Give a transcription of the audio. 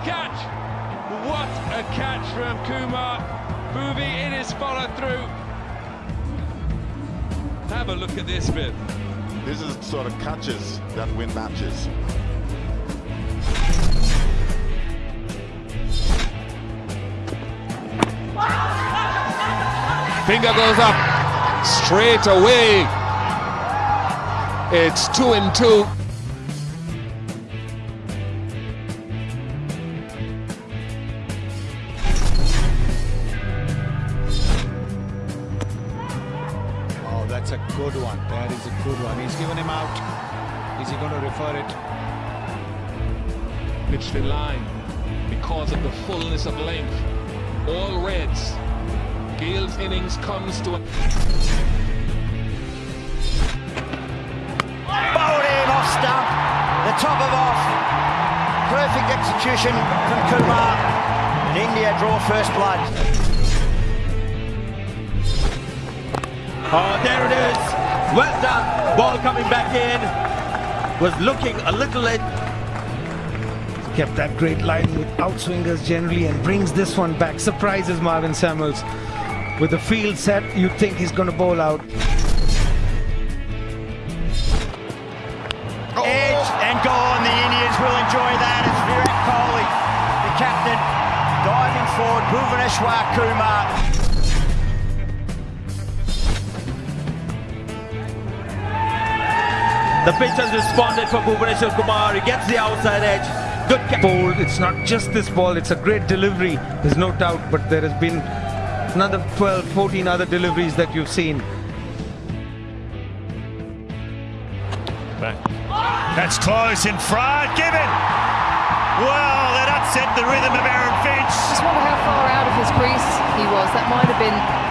catch! What a catch from Kumar. Bhuvi in his follow through. Have a look at this bit. This is sort of catches that win matches. Finger goes up straight away. It's two and two. That's a good one. That is a good one. He's given him out. Is he going to refer it? Pitched in line because of the fullness of length. All reds. Gayle's innings comes to a Bowled off stump, the top of off. Perfect execution from Kumar. And India draw first blood. Oh, there it is. Well done. Ball coming back in. Was looking a little late. kept that great line with outswingers generally and brings this one back. Surprises Marlon Samuels. With the field set, you think he's going to bowl out. Oh. Edge and gone. The Indians will enjoy that It's Virat Kohli, the captain, diving forward. Bhuvaneshwar Kumar. The pitch has responded for Bhuvaneshwar Kumar. He gets the outside edge. Good catch. Bowl, it's not just this ball, it's a great delivery. There's no doubt, but there has been another 12, 14 other deliveries that you've seen. Back. That's close in front. Given. Well, that upset the rhythm of Aaron Finch. Just wonder how far out of his crease he was. That might have been